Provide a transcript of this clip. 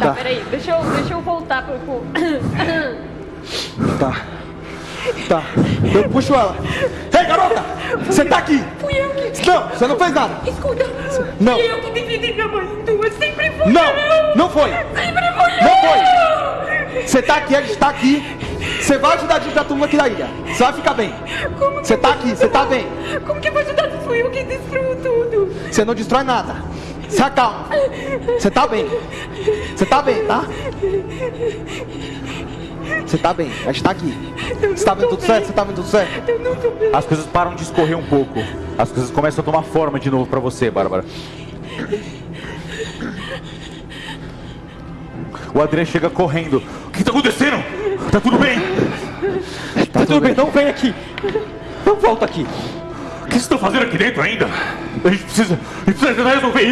Tá, peraí, deixa eu, deixa eu voltar pro. pro... Tá. Tá. Eu puxo ela. Ei, garota! Você tá aqui! Fui eu que. Não, você não fez nada. Escuta! Não. Fui eu que defendi minha mãe. Tua sempre fui Não, eu! não foi. Sempre fui Não eu! Você tá aqui, a gente tá aqui. Você vai ajudar a gente da turma aqui da ilha. Você vai ficar bem. Como que Você tá aqui, você tá bem. Como que eu vou ajudar se fui eu que destruiu tudo? Você não destrói nada. Se acalma. Você tá bem. Você tá bem, tá? Você tá bem. A gente tá aqui. Você tá vendo tudo certo? Você tá vendo tudo certo? Eu não tô bem. As coisas param de escorrer um pouco. As coisas começam a tomar forma de novo pra você, Bárbara. O Adrian chega correndo. O que tá acontecendo? Tá tudo bem? Tá tudo bem, não vem aqui. Não volta aqui. O que vocês estão fazendo aqui dentro ainda? A gente precisa, a gente precisa resolver isso.